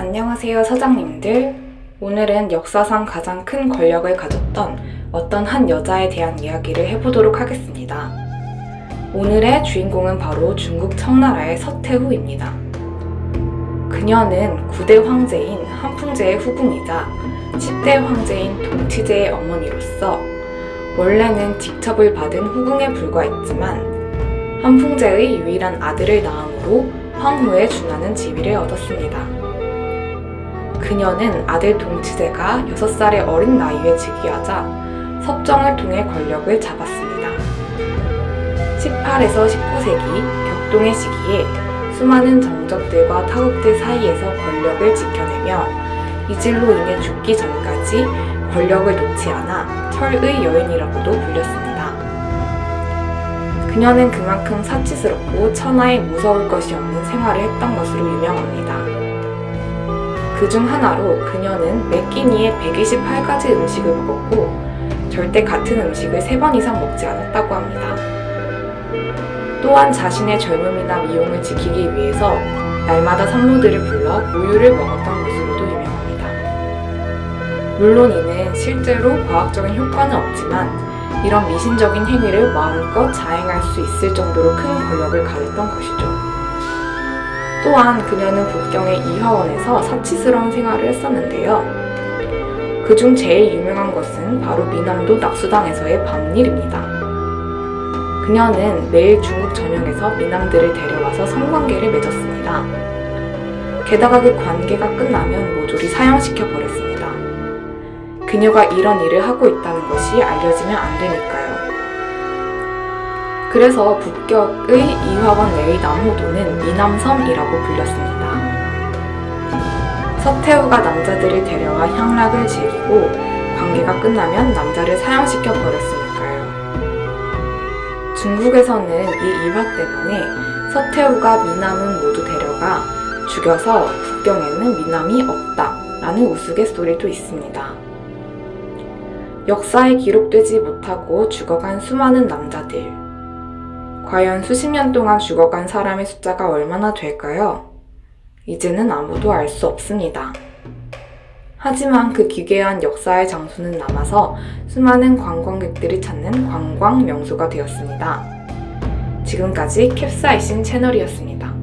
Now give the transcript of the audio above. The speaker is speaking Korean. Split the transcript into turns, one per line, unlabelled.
안녕하세요 서장님들 오늘은 역사상 가장 큰 권력을 가졌던 어떤 한 여자에 대한 이야기를 해보도록 하겠습니다. 오늘의 주인공은 바로 중국 청나라의 서태후입니다. 그녀는 9대 황제인 한풍제의 후궁이자 10대 황제인 동치제의 어머니로서 원래는 직첩을 받은 후궁에 불과했지만 한풍제의 유일한 아들을 낳음으로 황후에 준하는 지위를 얻었습니다. 그녀는 아들 동치제가 6살의 어린 나이에 즉위하자 섭정을 통해 권력을 잡았습니다. 18에서 19세기 격동의 시기에 수많은 정적들과 타국들 사이에서 권력을 지켜내며 이질로 인해 죽기 전까지 권력을 놓지 않아 철의 여인이라고도 불렸습니다. 그녀는 그만큼 사치스럽고 천하에 무서울 것이 없는 생활을 했던 것으로 유명합니다. 그 중 하나로 그녀는 매 끼니에 128가지 음식을 먹었고 절대 같은 음식을 3번 이상 먹지 않았다고 합니다. 또한 자신의 젊음이나 미용을 지키기 위해서 날마다 산모들을 불러 우유를 먹었던 것으로도 유명합니다. 물론 이는 실제로 과학적인 효과는 없지만 이런 미신적인 행위를 마음껏 자행할 수 있을 정도로 큰 권력을 가졌던 것이죠. 또한 그녀는 북경의 이화원에서 사치스러운 생활을 했었는데요. 그중 제일 유명한 것은 바로 미남도 낙수당에서의 밤일입니다. 그녀는 매일 중국 전역에서 미남들을 데려와서 성관계를 맺었습니다. 게다가 그 관계가 끝나면 모조리 사형시켜 버렸습니다. 그녀가 이런 일을 하고 있다는 것이 알려지면 안 되니까요. 그래서 북경의 이화원 내의 남호도는 미남섬이라고 불렸습니다. 서태후가 남자들을 데려와 향락을 즐기고 관계가 끝나면 남자를 사형시켜 버렸으니까요. 중국에서는 이 일화 때문에 서태후가 미남은 모두 데려가 죽여서 북경에는 미남이 없다 라는 우스갯소리도 있습니다. 역사에 기록되지 못하고 죽어간 수많은 남자들 과연 수십 년 동안 죽어간 사람의 숫자가 얼마나 될까요? 이제는 아무도 알 수 없습니다. 하지만 그 기괴한 역사의 장소는 남아서 수많은 관광객들이 찾는 관광 명소가 되었습니다. 지금까지 캡사이신 채널이었습니다.